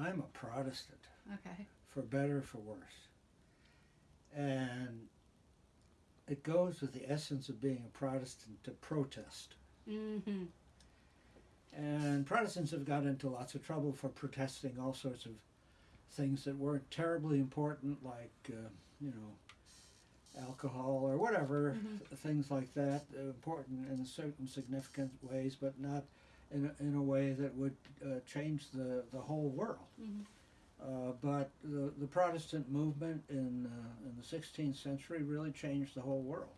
I'm a Protestant, Okay. for better, for worse. And it goes with the essence of being a Protestant to protest. Mm-hmm. And Protestants have got into lots of trouble for protesting all sorts of things that weren't terribly important, like, uh, you know, alcohol or whatever, Mhm. th- things like that, important in certain significant ways, but not in a, in a way that would uh, change the, the whole world. Mm-hmm. Uh, but the, the Protestant movement in, uh, in the 16th century really changed the whole world.